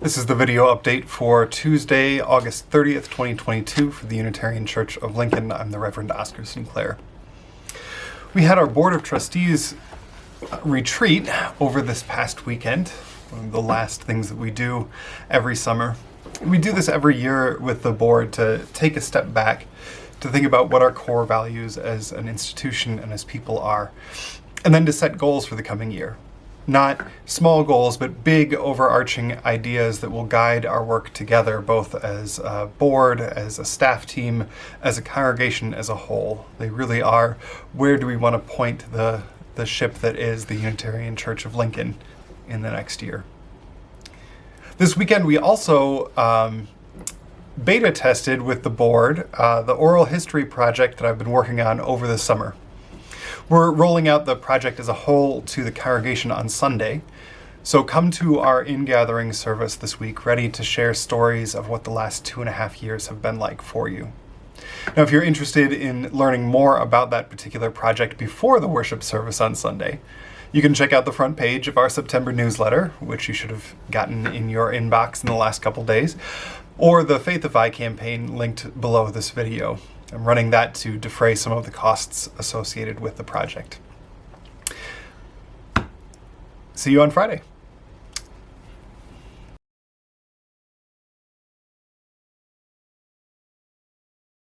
This is the video update for Tuesday, August 30th, 2022 for the Unitarian Church of Lincoln. I'm the Reverend Oscar Sinclair. We had our Board of Trustees uh, retreat over this past weekend, one of the last things that we do every summer. We do this every year with the board to take a step back to think about what our core values as an institution and as people are, and then to set goals for the coming year not small goals, but big overarching ideas that will guide our work together, both as a board, as a staff team, as a congregation as a whole. They really are where do we want to point the, the ship that is the Unitarian Church of Lincoln in the next year. This weekend we also um, beta tested with the board uh, the oral history project that I've been working on over the summer. We're rolling out the project as a whole to the congregation on Sunday. So come to our in-gathering service this week ready to share stories of what the last two and a half years have been like for you. Now, if you're interested in learning more about that particular project before the worship service on Sunday, you can check out the front page of our September newsletter, which you should have gotten in your inbox in the last couple days, or the Faithify campaign linked below this video. I'm running that to defray some of the costs associated with the project. See you on Friday.